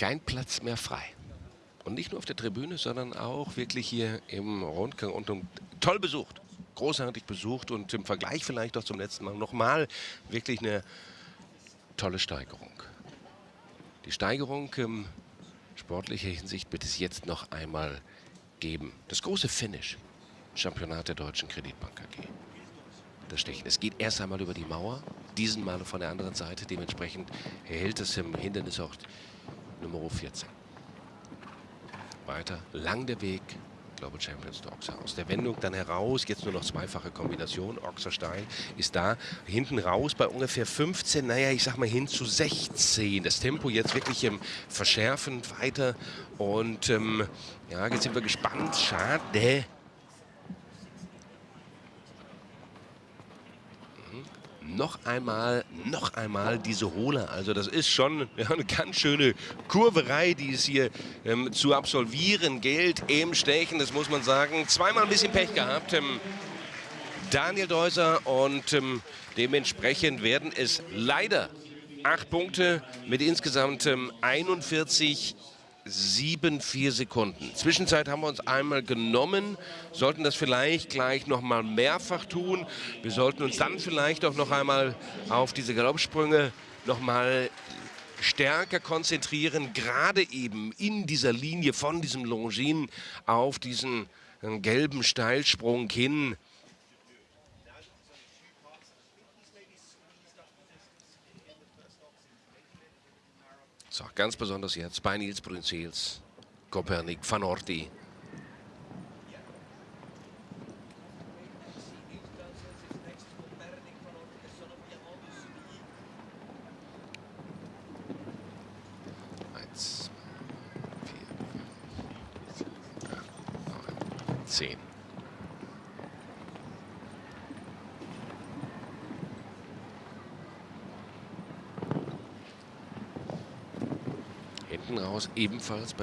kein Platz mehr frei. Und nicht nur auf der Tribüne, sondern auch wirklich hier im Rundgang und toll besucht. Großartig besucht und im Vergleich vielleicht auch zum letzten Mal nochmal wirklich eine tolle Steigerung. Die Steigerung in sportlicher Hinsicht wird es jetzt noch einmal geben. Das große Finish. Championat der Deutschen Kreditbank AG. Das Stechen. Es geht erst einmal über die Mauer, diesen Mal von der anderen Seite. Dementsprechend hält es im Hindernisort Nummer 14. Weiter, lang der Weg, Global Champions to Oxer. Aus der Wendung dann heraus, jetzt nur noch zweifache Kombination, Oxer steil ist da, hinten raus bei ungefähr 15, naja, ich sag mal hin zu 16. Das Tempo jetzt wirklich ähm, verschärfend weiter und ähm, ja, jetzt sind wir gespannt. Schade, noch einmal, noch einmal diese Hohle. Also das ist schon eine ganz schöne Kurverei, die es hier ähm, zu absolvieren gilt im Stechen. Das muss man sagen. Zweimal ein bisschen Pech gehabt. Ähm, Daniel Deuser und ähm, dementsprechend werden es leider acht Punkte mit insgesamt 41 ähm, sieben, vier Sekunden. Zwischenzeit haben wir uns einmal genommen, sollten das vielleicht gleich noch mal mehrfach tun. Wir sollten uns dann vielleicht auch noch einmal auf diese Galoppsprünge noch mal stärker konzentrieren, gerade eben in dieser Linie von diesem Longin auf diesen äh, gelben Steilsprung hin. So, ganz besonders jetzt bei Nils Brunzels, Kopernik, Van Orti. Eins, vier, sieben, acht, neun, zehn. Hinten raus ebenfalls bei